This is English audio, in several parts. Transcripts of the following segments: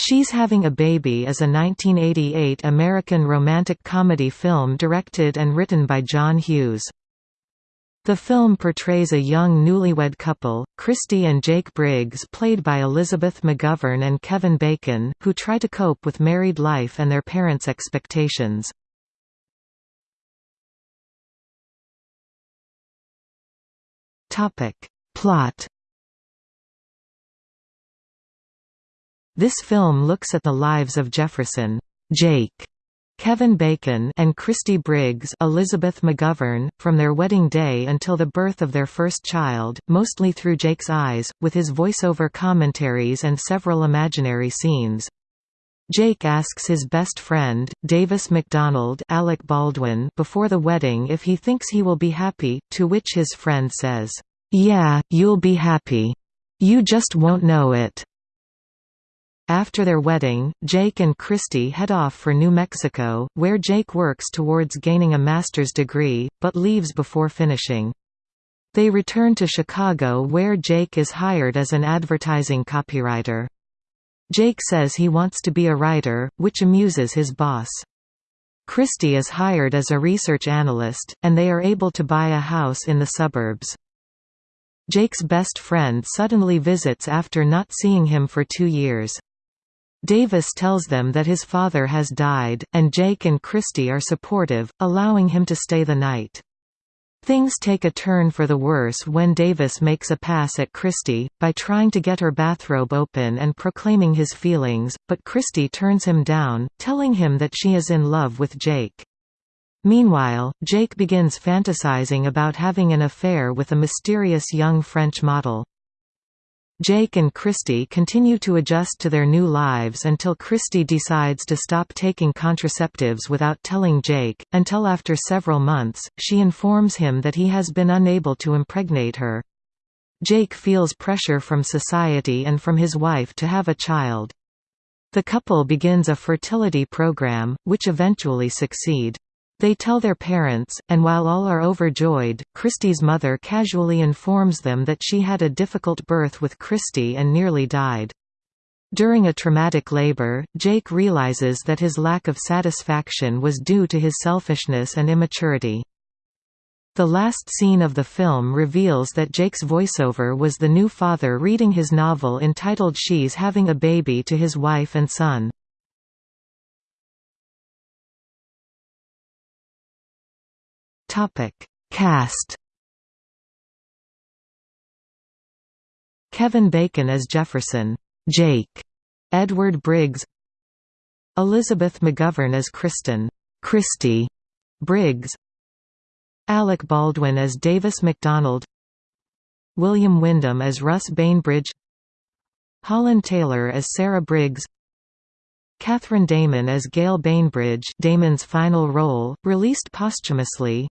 She's Having a Baby is a 1988 American romantic comedy film directed and written by John Hughes. The film portrays a young newlywed couple, Christy and Jake Briggs played by Elizabeth McGovern and Kevin Bacon, who try to cope with married life and their parents' expectations. Plot This film looks at the lives of Jefferson Jake Kevin Bacon and Christy Briggs Elizabeth McGovern, from their wedding day until the birth of their first child, mostly through Jake's eyes, with his voiceover commentaries and several imaginary scenes. Jake asks his best friend, Davis McDonald Alec Baldwin before the wedding if he thinks he will be happy, to which his friend says, "'Yeah, you'll be happy. You just won't know it.' After their wedding, Jake and Christy head off for New Mexico, where Jake works towards gaining a master's degree, but leaves before finishing. They return to Chicago where Jake is hired as an advertising copywriter. Jake says he wants to be a writer, which amuses his boss. Christy is hired as a research analyst, and they are able to buy a house in the suburbs. Jake's best friend suddenly visits after not seeing him for two years. Davis tells them that his father has died, and Jake and Christy are supportive, allowing him to stay the night. Things take a turn for the worse when Davis makes a pass at Christy, by trying to get her bathrobe open and proclaiming his feelings, but Christy turns him down, telling him that she is in love with Jake. Meanwhile, Jake begins fantasizing about having an affair with a mysterious young French model. Jake and Christy continue to adjust to their new lives until Christy decides to stop taking contraceptives without telling Jake, until after several months, she informs him that he has been unable to impregnate her. Jake feels pressure from society and from his wife to have a child. The couple begins a fertility program, which eventually succeed. They tell their parents, and while all are overjoyed, Christy's mother casually informs them that she had a difficult birth with Christy and nearly died. During a traumatic labor, Jake realizes that his lack of satisfaction was due to his selfishness and immaturity. The last scene of the film reveals that Jake's voiceover was the new father reading his novel entitled She's Having a Baby to his wife and son. Cast. Kevin Bacon as Jefferson, Jake, Edward Briggs, Elizabeth McGovern as Kristen, Christy Briggs, Alec Baldwin as Davis MacDonald, William Windom as Russ Bainbridge, Holland Taylor as Sarah Briggs, Cathryn Damon as Gail Bainbridge Damon's final role, released posthumously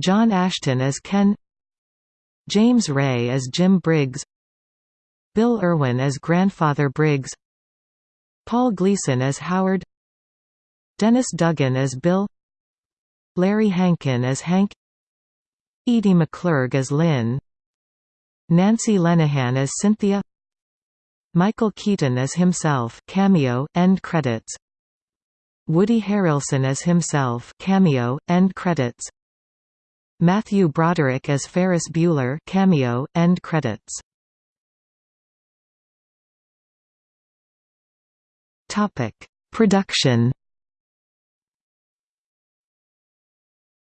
John Ashton as Ken James Ray as Jim Briggs Bill Irwin as Grandfather Briggs Paul Gleason as Howard Dennis Duggan as Bill Larry Hankin as Hank Edie McClurg as Lynn Nancy Lenehan as Cynthia Michael Keaton as himself cameo, end credits Woody Harrelson as himself cameo, end credits Matthew Broderick as Ferris Bueller cameo, end credits. Topic: Production.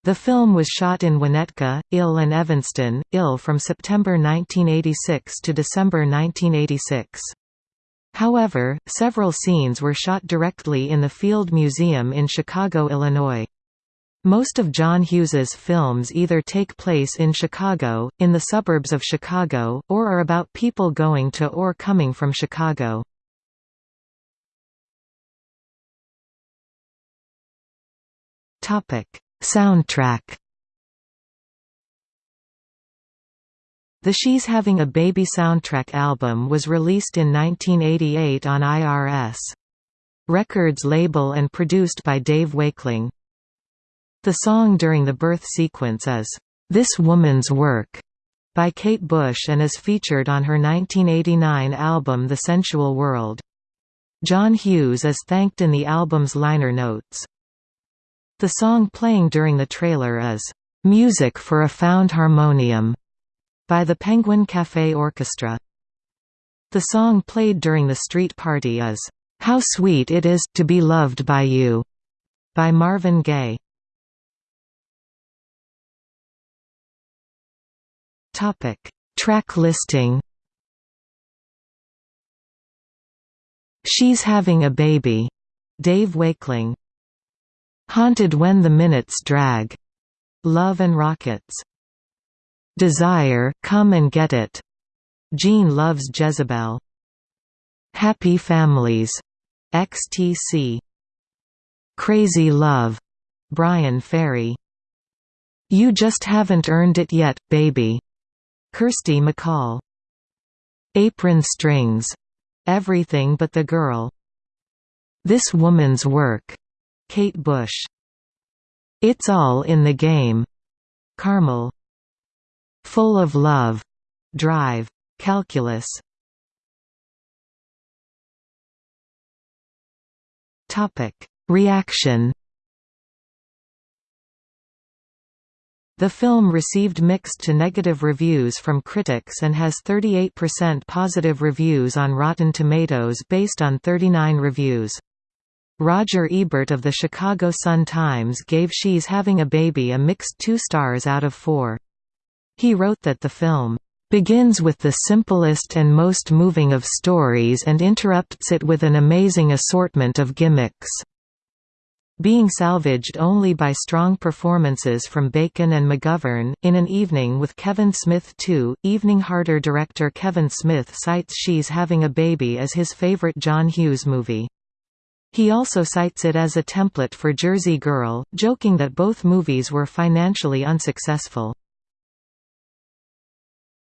The film was shot in Winnetka, Ill and Evanston, Ill from September 1986 to December 1986. However, several scenes were shot directly in the Field Museum in Chicago, Illinois. Most of John Hughes's films either take place in Chicago, in the suburbs of Chicago, or are about people going to or coming from Chicago. Soundtrack The She's Having a Baby soundtrack album was released in 1988 on IRS. Records label and produced by Dave Wakeling. The song during the birth sequence is, "'This Woman's Work' by Kate Bush and is featured on her 1989 album The Sensual World. John Hughes is thanked in the album's liner notes. The song playing during the trailer is, "...music for a found harmonium", by the Penguin Cafe Orchestra. The song played during the street party is, "...how sweet it is, to be loved by you", by Marvin Gaye. Track listing She's Having a Baby, Dave Wakeling. Haunted When the Minutes Drag, Love and Rockets. Desire, Come and Get It, Gene Loves Jezebel. Happy Families, XTC. Crazy Love, Bryan Ferry. You Just Haven't Earned It Yet, Baby, Kirsty MacColl. Apron Strings, Everything But the Girl. This Woman's Work, Kate Bush. It's All in the Game, Carmel. Full of Love, Drive, Calculus. Topic: Reaction The film received mixed to negative reviews from critics and has 38% positive reviews on Rotten Tomatoes based on 39 reviews. Roger Ebert of the Chicago Sun-Times gave She's Having a Baby a mixed two stars out of four. He wrote that the film begins with the simplest and most moving of stories and interrupts it with an amazing assortment of gimmicks being salvaged only by strong performances from Bacon and McGovern. In an evening with Kevin Smith 2, Evening Harder director Kevin Smith cites She's Having a Baby as his favorite John Hughes movie. He also cites it as a template for Jersey Girl, joking that both movies were financially unsuccessful.